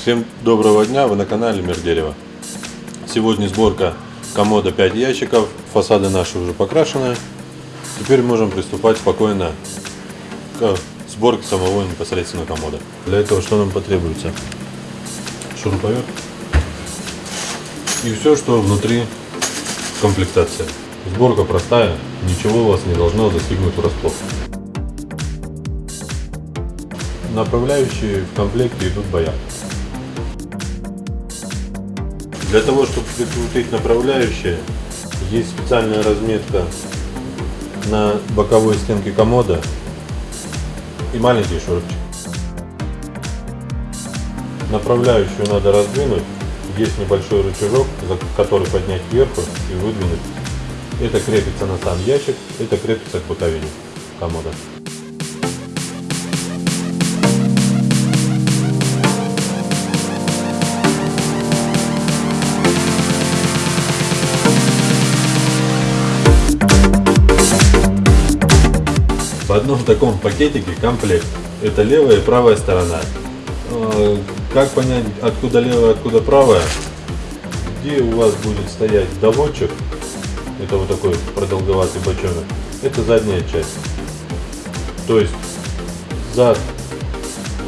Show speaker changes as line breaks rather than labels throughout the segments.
Всем доброго дня, вы на канале Мир Дерева. Сегодня сборка комода 5 ящиков, фасады наши уже покрашены. Теперь можем приступать спокойно к сборке самого непосредственно комода. Для этого что нам потребуется? Шуруповерт и все, что внутри комплектации. Сборка простая, ничего вас не должно застигнуть врасплох. Направляющие в комплекте идут боя. Для того, чтобы прикрутить направляющие, есть специальная разметка на боковой стенке комода и маленький шурупчик. Направляющую надо раздвинуть. Есть небольшой рычажок, за который поднять кверху и выдвинуть. Это крепится на сам ящик, это крепится к боковине комода. В одном таком пакетике комплект. Это левая и правая сторона. А, как понять, откуда левая, откуда правая? Где у вас будет стоять доводчик, это вот такой продолговатый бочонок, это задняя часть. То есть зад,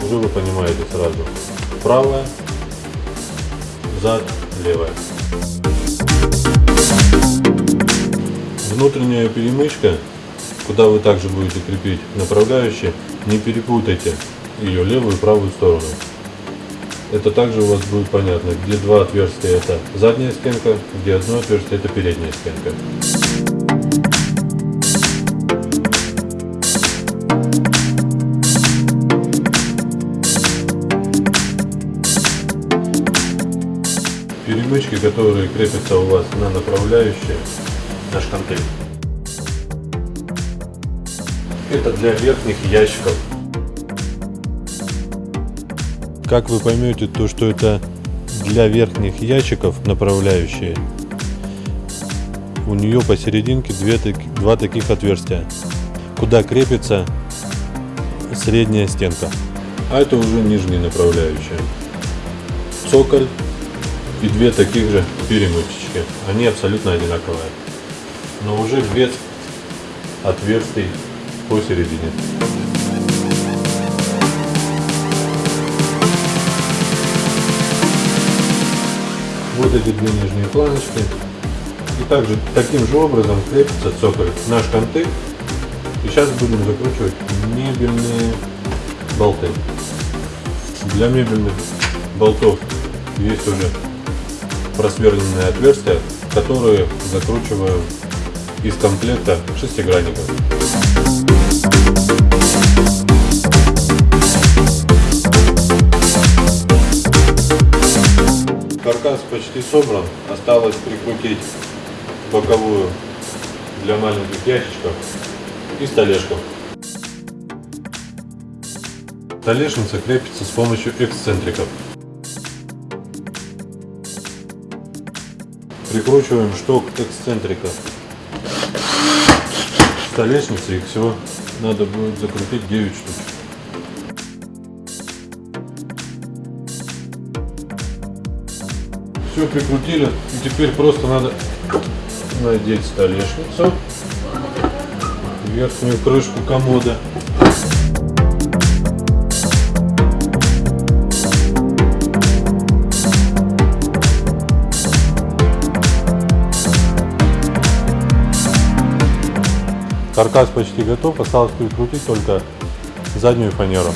уже вы понимаете сразу, правая, зад, левая. Внутренняя перемычка куда вы также будете крепить направляющие, не перепутайте ее левую и правую сторону. Это также у вас будет понятно, где два отверстия это задняя стенка, где одно отверстие это передняя стенка. Перемычки, которые крепятся у вас на направляющие, на шканты. Это для верхних ящиков. Как вы поймете, то что это для верхних ящиков направляющие, у нее посерединке две, два таких отверстия, куда крепится средняя стенка. А это уже нижние направляющие. Цоколь и две таких же перемычечки. Они абсолютно одинаковые. Но уже без отверстий посередине. Вот эти две нижние планочки. И также таким же образом крепится цоколь на шканты. И сейчас будем закручивать мебельные болты. Для мебельных болтов есть уже просверленные отверстия, которые закручиваю из комплекта шестигранников. Каркас почти собран, осталось прикрутить боковую для маленьких ящичков и столешку. Столешница крепится с помощью эксцентриков. Прикручиваем шток эксцентрика. Столешницы их всего надо будет закрутить 9 штук. Все прикрутили. И теперь просто надо надеть столешницу, верхнюю крышку комода. Каркас почти готов, осталось прикрутить только заднюю фанеру.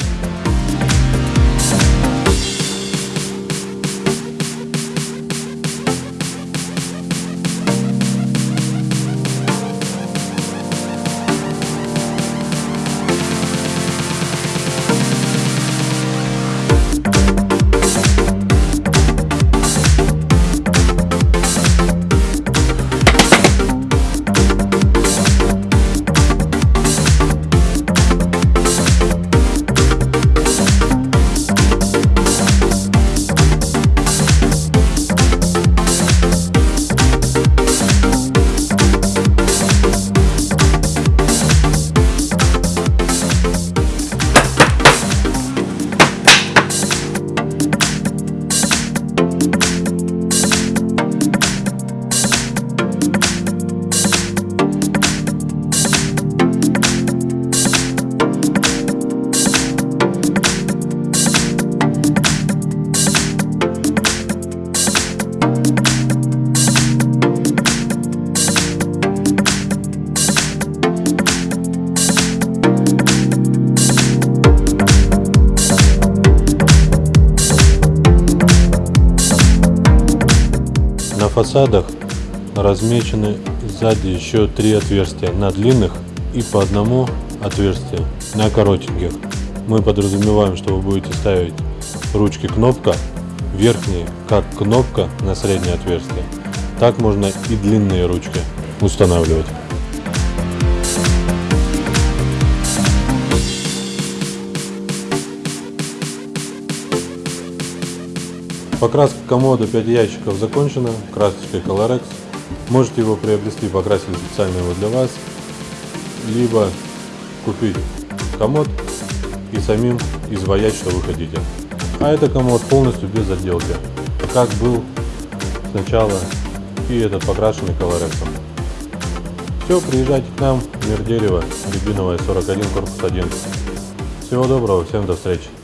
Фасадах размечены сзади еще три отверстия на длинных и по одному отверстию на коротеньких. Мы подразумеваем, что вы будете ставить ручки кнопка, верхние как кнопка на среднее отверстие. Так можно и длинные ручки устанавливать. Покраска комода 5 ящиков закончена красочкой Colorex. Можете его приобрести, покрасили специально его для вас, либо купить комод и самим изваять, что вы хотите. А это комод полностью без отделки, как был сначала и этот покрашенный колорексом. Все, приезжайте к нам, мир дерева, Рябиновая 41, корпус 1. Всего доброго, всем до встречи.